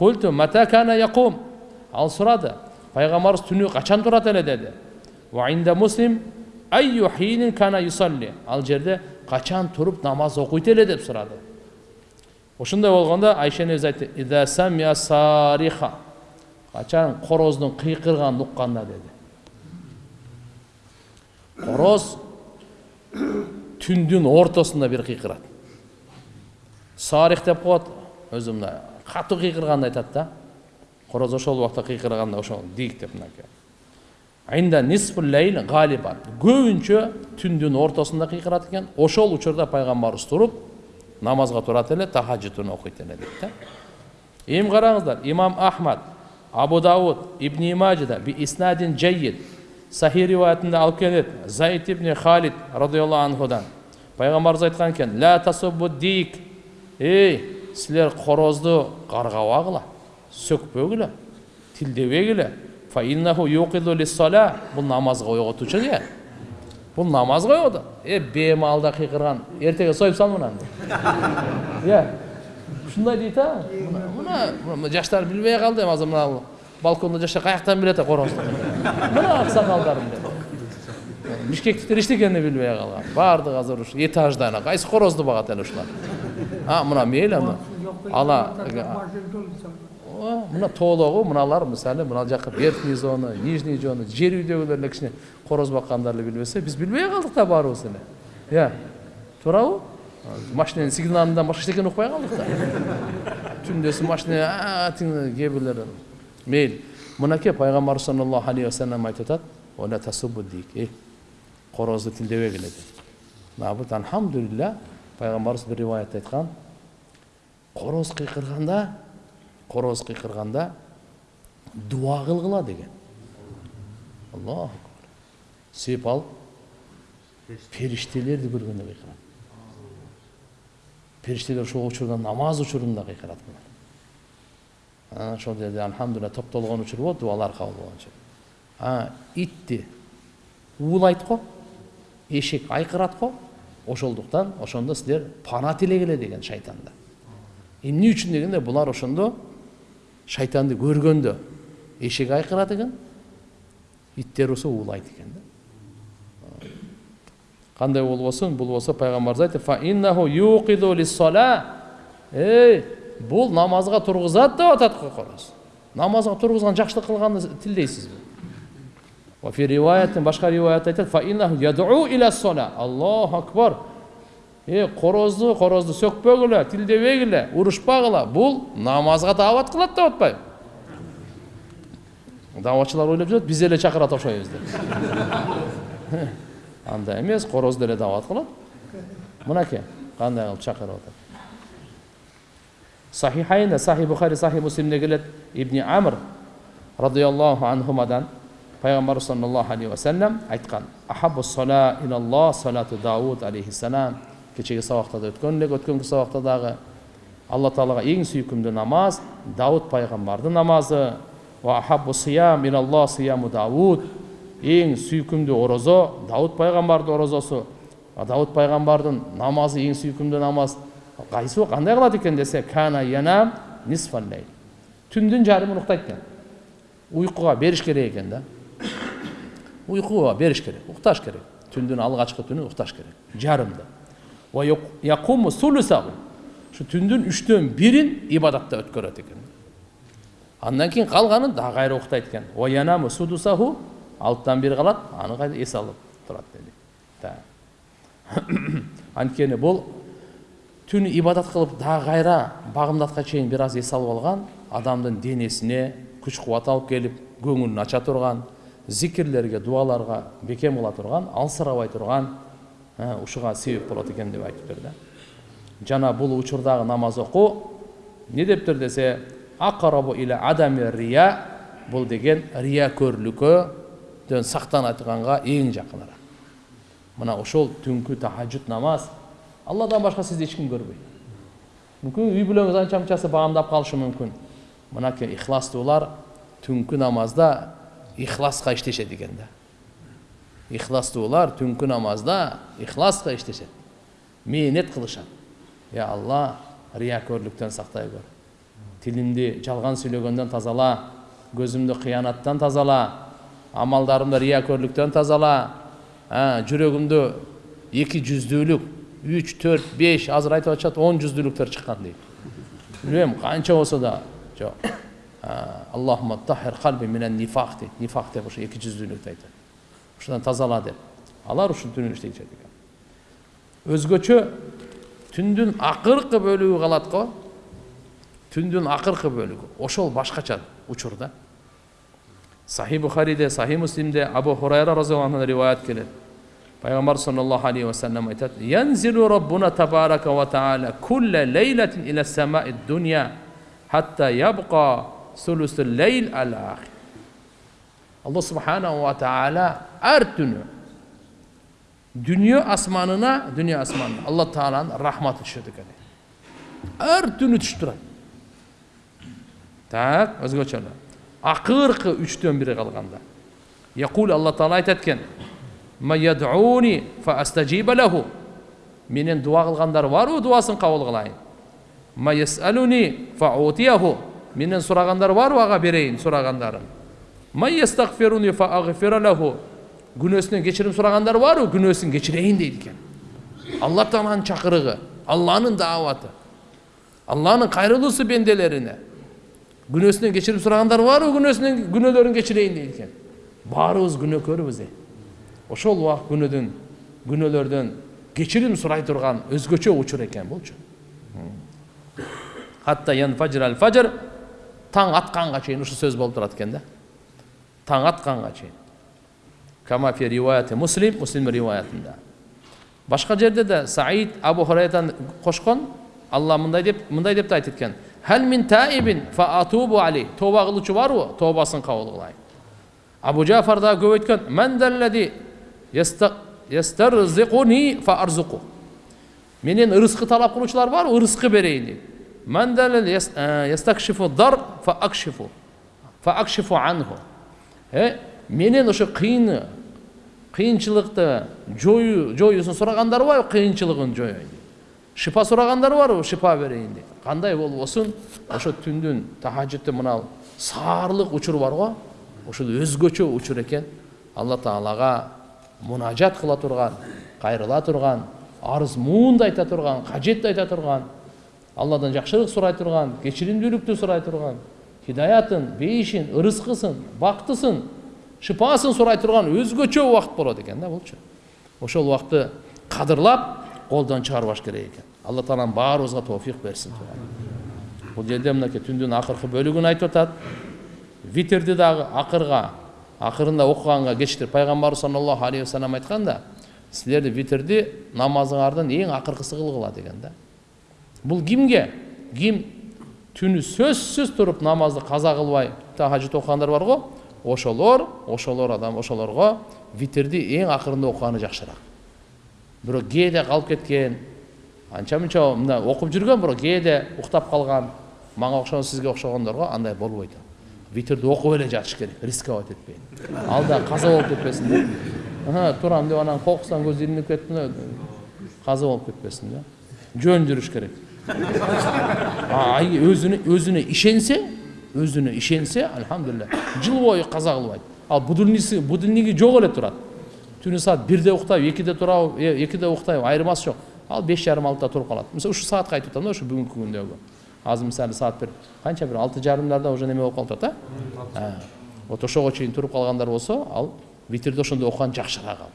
культу мата кана якум ал сурады пайгамбарыбыз түнү качан турат эле деди ваинда муслим айю хинин кана юсалли ал жерде качан туруп намаз окуйт эле деп сурады ошондой болгондо айшенин өзү айтты ида самия сариха качан короздун кыйкырганын укканда деди короз түндүн ортосунда бир кыйкырат сарих деп коет өзү мына катуу кыйкырганды айтат да короз ошол убакта кыйкырганда ошол дик деп мынакей көбүнчө түндүн ортосунда кыйкырат экен ошол учурда пайгамбарыбыз туруп намазга турат эле тахаджудун окуйт эле дейт да эми караңыздар имам ахмад абу дауд ибн мажида би иснадин джайид сахи риwayatында алып келет заид ибн халид радиаллаху анхудан пайгамбарыбыз айткан экен ла тасуббу дик ей силер корозду каргабагыла сөкпөгүлө тилдебегиле бул намазга ойготуучу ыя бул намазга ойготот э беймалда кыйкырган эртеге союп сал мынаны. Иә. Ушундай дейт а? Мына жаштар билбей калды эми азыр мына балконда жашап каяктан билет корозду мына аксакалдарым деп бишкектиктер эчтекени билбей калган баардыгы азыр ушу этажда кайсы корозду багат эле а мына мейли ала мына тоологу мыналар мисалы мына жака верхний зона нижний зона жер үйдөгүлөр эле кичине короз баккандар эле билбесе биз билбей калдык да баарыбыз эле иә туурабы сигналынан башка эчтекени укпай калдык да түндөсү машина кээ бирлер мейли мынакей пайгамбарыбыз саллаллаху алейхи вассалам айтып атат корозду тилдебегиле деп бул альхамдулилля пайгамбарыбыз бир риwаятта айткан короз кыйкырганда короз кыйкырганда дуа кылгыла деген. Аллаху себеп ал. Периштелерди көргөндө кыйкырат периштелер ошол учурда намаз учурунда кыйкырат ошол жерде альхамдулилля топтолгон учур болот дуалар кабыл болгон итти уулайт го эшек айкырат го ошондуктан ошондо силер пана тилегиле деген шайтанда эмне үчүн дегенде булар ошондо шайтанды көргөндө эшек айкырат экен иттер болсо уулайт экен да кандай болбосун бул болсо пайгамбарыбыз айтты эй бул намазга тургузат деп атат го короз намазга тургузган жакшылык кылганды тилдейсизби башка риwаятта айтат аллаху акбар е корозду корозду сөкпөгүлө тилдебегиле урушпагыла бул намазга даават кылат деп атпайбы дааватчылар ойлоп жүрөт биз эле чакырат окшойбуз деп андай эмес короз деле даават кылат мынакей кандай кылып чакырып атат сахихайнда сахи бухари сахи муслимде келет ибни амр радиаллаху анхумадан пайгамбарыбыз саллаллаху алейхи вассалам айткан ахабу сала илаллах салату дауд алейхиссалам кечеги сабакта да өткөн элек өткөнкү сабакта дагы алла таалага эң сүйкүмдүү намаз дауд пайгамбардын намазы дауд эң сүйкүмдүү орозо дауд пайгамбардын орозосу дауд пайгамбардын намазы эң сүйкүмдүү намаз кайсы кандай кылат экен десе кана янам түндүн жарымын уктайт экен уйкуга бериш керек экен да уйкуга бериш керек укташ керек түндүн алгачкы түнү укташ керек жарымды ушу түндүн үчтөн бирин ибадатта өткөрөт экен андан кийин калганын дагы кайра уктайт экен алтыдан бир калат аны кайра эс алып турат деди анткени бул түн ибадат кылып дагы кайра багымдатка чейин бир аз эс алып алган адамдын денесине күч кубат алып келип көңүлүн ача турган зикирлерге дуаларга бекем кыла турган алсырабай турган ушуга себеп болот экен деп айтыптыр да жана бул учурдагы намаз окуу эмне дептир десе акарабу иля адами рия бул деген риякөрлүккөдөн сактанатганга эң жакыныраак мына ошол түнкү тахажжуд намаз алладан башка сизди эч ким көрбөйт мүмкүн үй бүлөңүз анча мынчасы баамдап калышы мүмкүн мынакей ихластуулар түнкү намазда ихласка иштешет экен да ихластуулар түнкү намазда ихласка иштешет мээнет кылышат я алла риякөрлүктөн сактай көр тилимди жалган сүйлөгөндөн тазала көзүмдү кыянаттан тазала амалдарымды риякөрлүктөн тазала жүрөгүмдө эки жүздүүлүк үч төрт беш азыр айтып атышат он жүздүүлүктөр чыккан дейт билбейм канча болсо да жок аллахума тахир калби менен нифак дейт нифак деп ошо эки жүздүүлүктү айтат ушудан тазала деп алар ушул түнү иштейт экен өзгөчө түндүн акыркы бөлүгү калат го түндүн акыркы бөлүгү ошол башкача учур да сахи бухариде сахи муслимде абу хурайра разиаллаху анхудан риwayat келет пайгамбар саллаллаху алейхи вассалам айтат янзилу раббуна табарака ва таала кулла лейлатин иля самаи дуния хатта ябқа алла субханаху ва таала әр түні дүние асманына дүние асманына алла тағаланың рахматы түседі екен әр түні түсіп тұрады так өзгөчөлөр акыркы үчтөн бири калганда якул алла таала айтат экен менен дуа кылгандар барбы дубасын кабыл кылайын менен сурагандар барбы ага берейин сурагандарын күнөөсүнөн кечирим сурагандар барбы күнөөсүн кечирейин дейт экен алла тааланын чакырыгы алланын дааваты алланын кайрылуусу бенделерине күнөөсүнөн кечирим сурагандар барбы күнөөсүнөн күнөөлөрүн кечирейин дейт экен баарыбыз күнөөкөрбүз э ошол убакыт күнөөдөн күнөөлөрдөн кечирим сурай турган өзгөчө учур экен булчу фажр таң атканга чейин ушул сөз болуп турат экен да таң атканга чейин кама фи риwayati муслим муслим риwayatында башка жерде да саид абу хурайратан кошкон алла мындай деп мындай деп да айтып экен хәл мин таибин фа атубу али тоба кылуучу барбы тобасын кабыл кылайын абу жафар дагы көп айткан ман ястарзикуни фа арзуку менен ырыскы талап кылуучулар барбы ырыскы берейин дейт акшифу анху менен ошо кыйын кыйынчылыкты жоюу жоюусун сурагандар барбы кыйынчылыгын жоюйн шипа сурагандар барбы шипа берейин дейт кандай болбосун ошо түндүн тахажжудтун мына саарлык учур бар го ушул өзгөчө учур экен алла таалага мунажат кыла турган кайрыла турган арыз муунду айта турган кажетти айта турган алладан жакшылык сурай турган кечиримдүүлүктү сурай турган хидаятын бейишин ырыскысын бактысын шипасын сурай турган өзгөчө убакыт болот экен да булчу ошол убакытты кадырлап колдон чыгарбаш керек экен алла таалам баарыбызга тофик берсин бул жерде мынакей түндүн акыркы бөлүгүн айтып атат витрди дагы акырга акырында окуганга кечиктирип пайгамбарыбыз саллаллаху алейхи вассалам айткан да силерди витрди намазыңардын эң акыркысы кылгыла деген да. Бул кимге ким түнү сөзсүз туруп намазды каза кылбай тахажжуд окугандар бар го ошолор ошолор адам ошолорго витрди эң акырында окуганы жакшыраак бирок кээде калып кеткен. Анча мынча мына окуп жүргөн бирок кээде уктап калган мага окшогон сизге окшогондорго андай болбойт витрди окуп эле жатыш керек рисковать этпей ал да каза болуп кетпесин да турам деп анан кокустан көзү илинип кетти каза болуп кетпесин да жөн жүрүш керек. Өзүнө өзүнө ишенсе өзүнө ишенсе альхамдулилля жыл бою каза кылбайт ал будильниси будильниги жок эле турат түнү саат бирде уктайбы экиде турабы экиде уктайбы айырмасы жок ал беш жарым алтыда туруп калат мисалы ушул саатка айтып атам да ушу бүгүнкү күндөгү азыр мисалы саат бир канча бир алты жарымдарда уже неме болуп калып атат э вот ошого чейин туруп калгандар болсо ал витрди ошондой окуган жакшыраак ал